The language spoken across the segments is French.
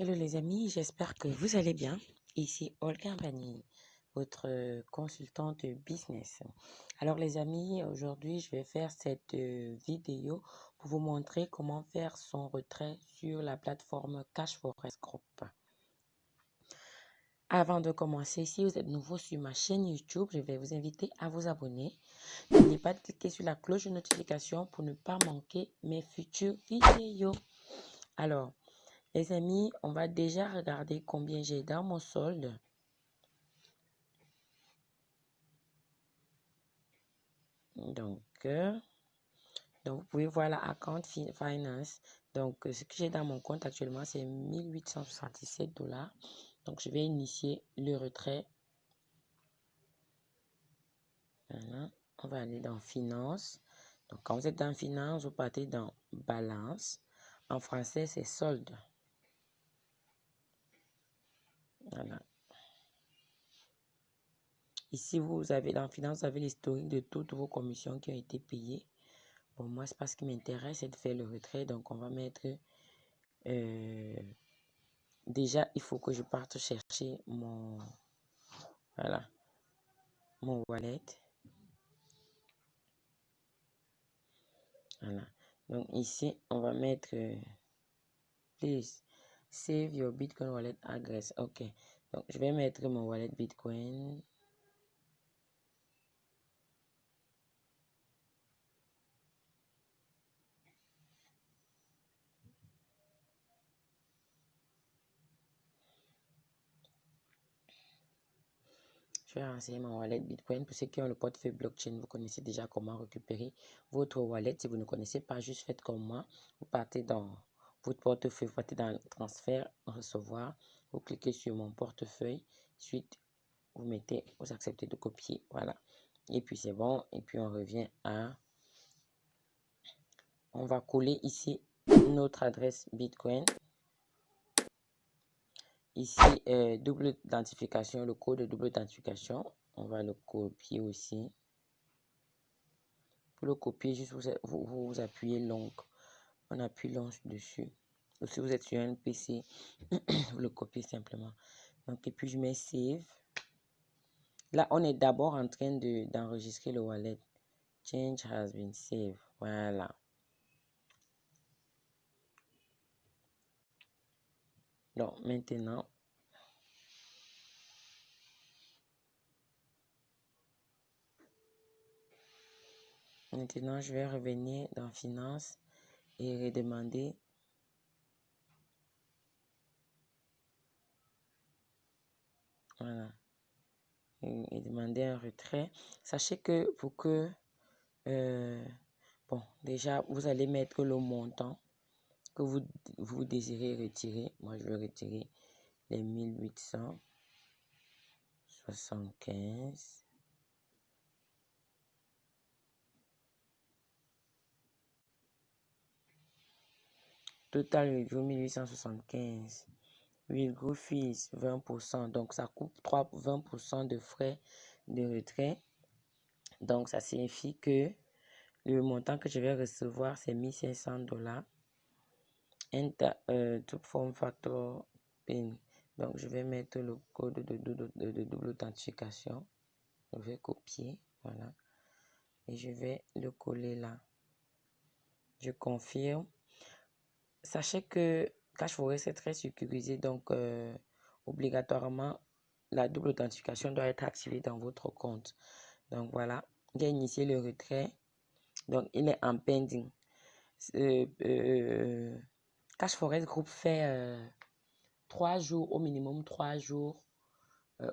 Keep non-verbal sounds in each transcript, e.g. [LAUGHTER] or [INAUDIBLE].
Hello les amis, j'espère que vous allez bien. Ici Olga Bani, votre consultante business. Alors les amis, aujourd'hui je vais faire cette vidéo pour vous montrer comment faire son retrait sur la plateforme Cash Forest Group. Avant de commencer, si vous êtes nouveau sur ma chaîne YouTube, je vais vous inviter à vous abonner. N'oubliez pas de cliquer sur la cloche de notification pour ne pas manquer mes futures vidéos. Alors, les amis, on va déjà regarder combien j'ai dans mon solde. Donc, euh, donc, vous pouvez voir la account finance. Donc, ce que j'ai dans mon compte actuellement, c'est 1877 dollars. Donc, je vais initier le retrait. On va aller dans finance. Donc, quand vous êtes dans finance, vous partez dans balance. En français, c'est solde. Ici, vous avez dans finance, vous avez l'historique de toutes vos commissions qui ont été payées. Bon, moi, c'est pas ce qui m'intéresse, c'est de faire le retrait. Donc, on va mettre... Euh, déjà, il faut que je parte chercher mon... Voilà. Mon wallet. Voilà. Donc, ici, on va mettre... please Save your Bitcoin wallet address. Ok. Donc, je vais mettre mon wallet Bitcoin. Je vais renseigner mon wallet Bitcoin. Pour ceux qui ont le portefeuille blockchain, vous connaissez déjà comment récupérer votre wallet. Si vous ne connaissez pas, juste faites comme moi. Vous partez dans votre portefeuille, partez dans transfert, recevoir, vous cliquez sur mon portefeuille, suite vous mettez, vous acceptez de copier, voilà. Et puis c'est bon, et puis on revient à, on va coller ici notre adresse Bitcoin. Ici, euh, double identification, le code de double identification, on va le copier aussi. Pour le copier, juste vous, vous, vous appuyez long on appuie l'ange dessus. Ou si vous êtes sur un PC, [CLEARS THROAT] vous le copiez simplement. Donc, et puis je mets Save. Là, on est d'abord en train d'enregistrer le wallet. Change has been saved. Voilà. Donc, maintenant, maintenant, je vais revenir dans Finance et redemander voilà. Et, demander un retrait. Sachez que pour que euh, bon déjà vous allez mettre le montant que vous, vous désirez retirer. Moi je vais retirer les 1875 Total review 1875. Virgule fees 20%. Donc ça coupe 3, 20% de frais de retrait. Donc ça signifie que le montant que je vais recevoir c'est 1500 dollars. Euh, to form factor PIN. Donc je vais mettre le code de, de double authentification. Je vais copier. Voilà. Et je vais le coller là. Je confirme sachez que CashForest est très sécurisé, donc euh, obligatoirement, la double authentification doit être activée dans votre compte. Donc voilà, j'ai initié le retrait. Donc il est en pending. Euh, euh, CashForest Group fait trois jours, au minimum trois jours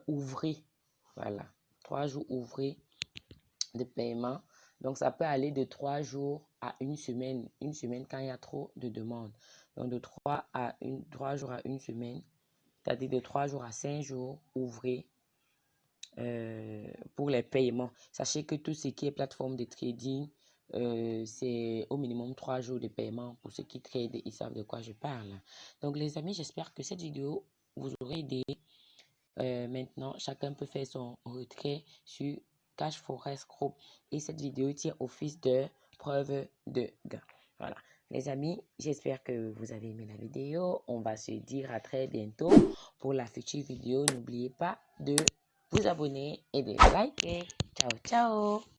ouvrés. Voilà, trois jours ouvrés de paiement. Donc, ça peut aller de trois jours à une semaine. Une semaine quand il y a trop de demandes. Donc, de trois jours à une semaine. C'est-à-dire de trois jours à cinq jours ouvrés euh, pour les paiements. Sachez que tout ce qui est plateforme de trading, euh, c'est au minimum trois jours de paiement. Pour ceux qui tradent, ils savent de quoi je parle. Donc, les amis, j'espère que cette vidéo vous aura aidé. Euh, maintenant, chacun peut faire son retrait sur Cash Forest Group. Et cette vidéo tient office de preuve de gain. Voilà. Les amis, j'espère que vous avez aimé la vidéo. On va se dire à très bientôt pour la future vidéo. N'oubliez pas de vous abonner et de liker. Ciao, ciao